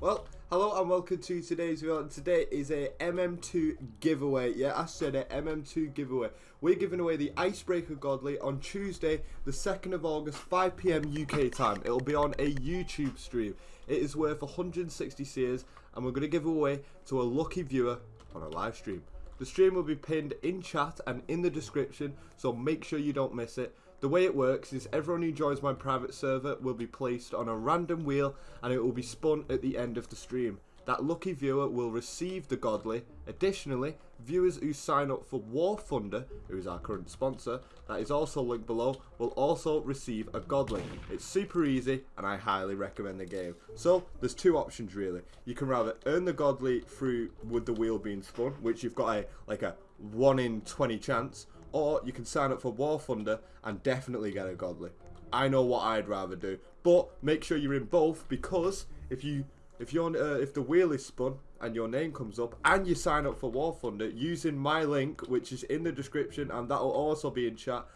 Well, hello and welcome to today's video. Today is a MM2 giveaway. Yeah, I said it, MM2 giveaway. We're giving away the Icebreaker Godly on Tuesday, the 2nd of August, 5pm UK time. It'll be on a YouTube stream. It is worth 160 seers and we're going to give away to a lucky viewer on a live stream. The stream will be pinned in chat and in the description, so make sure you don't miss it. The way it works is everyone who joins my private server will be placed on a random wheel and it will be spun at the end of the stream. That lucky viewer will receive the godly. Additionally, viewers who sign up for War Thunder, who is our current sponsor, that is also linked below, will also receive a godly. It's super easy and I highly recommend the game. So, there's two options really. You can rather earn the godly through with the wheel being spun, which you've got a like a 1 in 20 chance, or you can sign up for War Thunder and definitely get a godly. I know what I'd rather do, but make sure you're in both because if you if you're uh, if the wheel is spun and your name comes up and you sign up for War Thunder using my link, which is in the description and that will also be in chat,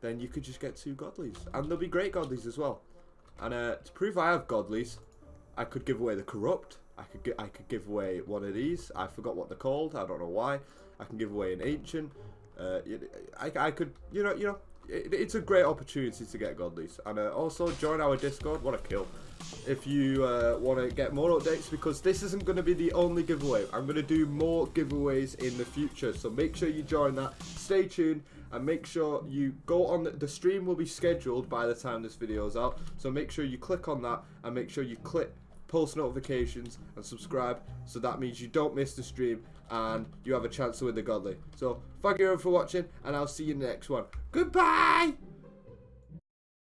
then you could just get two godlies and they'll be great godlies as well. And uh, to prove I have godlies, I could give away the corrupt. I could I could give away one of these. I forgot what they're called. I don't know why. I can give away an ancient. Uh, I, I could, you know, you know, it, it's a great opportunity to get godlies. And uh, also join our Discord. What a kill. If you uh, want to get more updates, because this isn't going to be the only giveaway. I'm going to do more giveaways in the future. So make sure you join that. Stay tuned and make sure you go on the, the stream will be scheduled by the time this video is out. So make sure you click on that and make sure you click post notifications and subscribe so that means you don't miss the stream and you have a chance to win the godly. So thank you everyone for watching and i'll see you in the next one. Goodbye